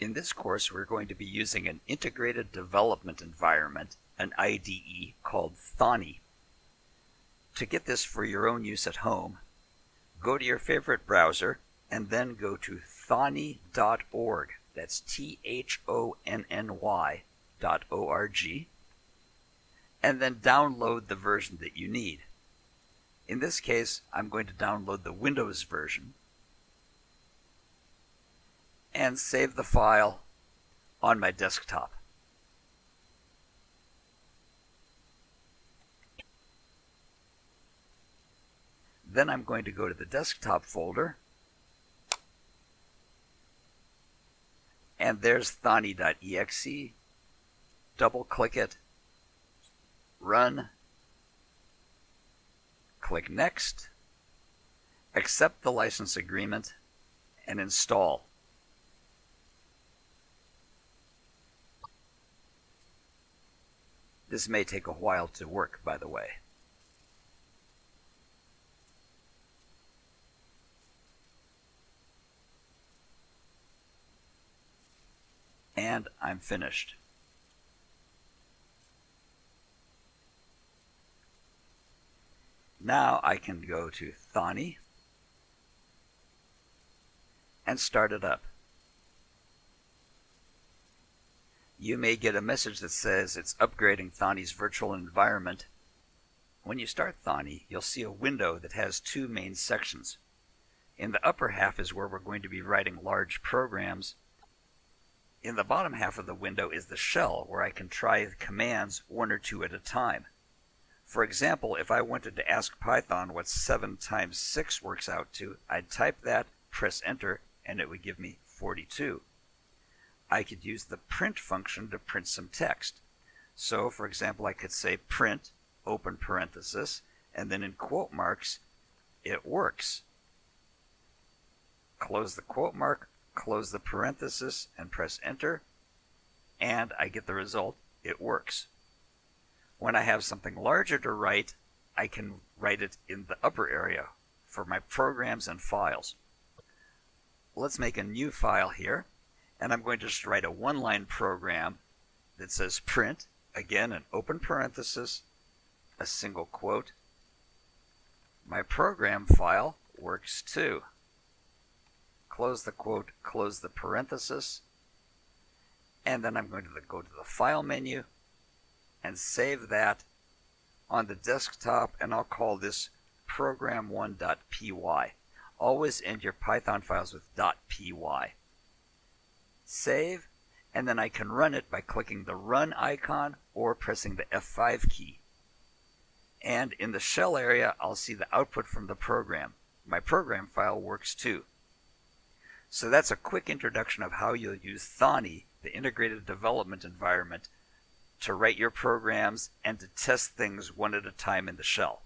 In this course, we're going to be using an integrated development environment, an IDE called Thonny. To get this for your own use at home, go to your favorite browser and then go to thonny.org. That's T H O N N Y dot O R G. And then download the version that you need. In this case, I'm going to download the Windows version and save the file on my desktop. Then I'm going to go to the desktop folder and there's thonny.exe. Double click it, run, click next, accept the license agreement, and install. This may take a while to work, by the way. And I'm finished. Now I can go to Thonny and start it up. You may get a message that says it's upgrading Thonny's virtual environment. When you start Thonny, you'll see a window that has two main sections. In the upper half is where we're going to be writing large programs. In the bottom half of the window is the shell where I can try commands one or two at a time. For example, if I wanted to ask Python what 7 times 6 works out to, I'd type that, press enter, and it would give me 42. I could use the print function to print some text. So, for example, I could say print, open parenthesis, and then in quote marks, it works. Close the quote mark, close the parenthesis, and press enter, and I get the result, it works. When I have something larger to write, I can write it in the upper area for my programs and files. Let's make a new file here, and I'm going to just write a one-line program that says print, again an open parenthesis, a single quote. My program file works too. Close the quote, close the parenthesis, and then I'm going to go to the File menu and save that on the desktop and I'll call this program1.py. Always end your Python files with .py. Save and then I can run it by clicking the run icon or pressing the F5 key. And in the shell area, I'll see the output from the program. My program file works too. So that's a quick introduction of how you'll use Thonny, the integrated development environment, to write your programs and to test things one at a time in the shell.